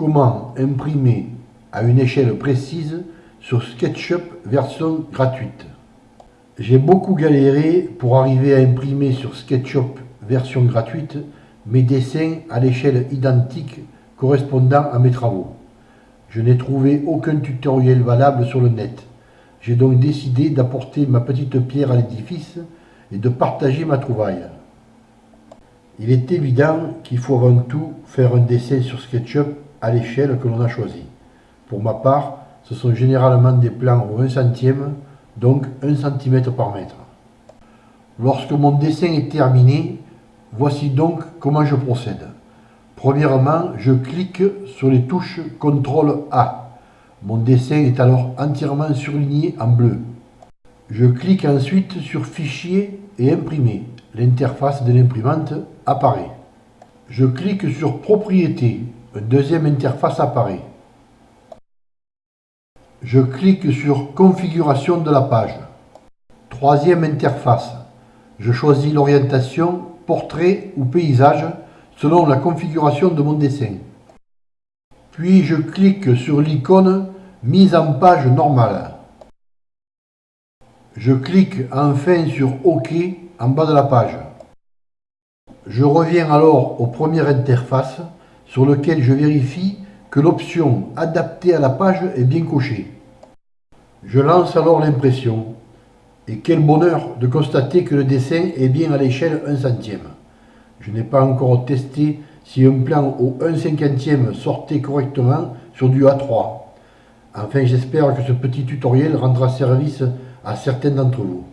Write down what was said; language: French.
Comment imprimer à une échelle précise sur SketchUp version gratuite? J'ai beaucoup galéré pour arriver à imprimer sur SketchUp version gratuite mes dessins à l'échelle identique correspondant à mes travaux. Je n'ai trouvé aucun tutoriel valable sur le net. J'ai donc décidé d'apporter ma petite pierre à l'édifice et de partager ma trouvaille. Il est évident qu'il faut avant tout faire un dessin sur SketchUp à l'échelle que l'on a choisie. Pour ma part, ce sont généralement des plans au 1 centième, donc 1 cm par mètre. Lorsque mon dessin est terminé, voici donc comment je procède. Premièrement, je clique sur les touches CTRL A. Mon dessin est alors entièrement surligné en bleu. Je clique ensuite sur Fichier et Imprimer. L'interface de l'imprimante apparaît. Je clique sur Propriétés. Une deuxième interface apparaît. Je clique sur Configuration de la page. Troisième interface. Je choisis l'orientation Portrait ou Paysage selon la configuration de mon dessin. Puis je clique sur l'icône Mise en page normale. Je clique enfin sur OK en bas de la page. Je reviens alors aux premières interfaces sur lequel je vérifie que l'option Adapter à la page est bien cochée. Je lance alors l'impression. Et quel bonheur de constater que le dessin est bien à l'échelle 1 centième. Je n'ai pas encore testé si un plan au 1 cinquantième sortait correctement sur du A3. Enfin, j'espère que ce petit tutoriel rendra service à certains d'entre vous.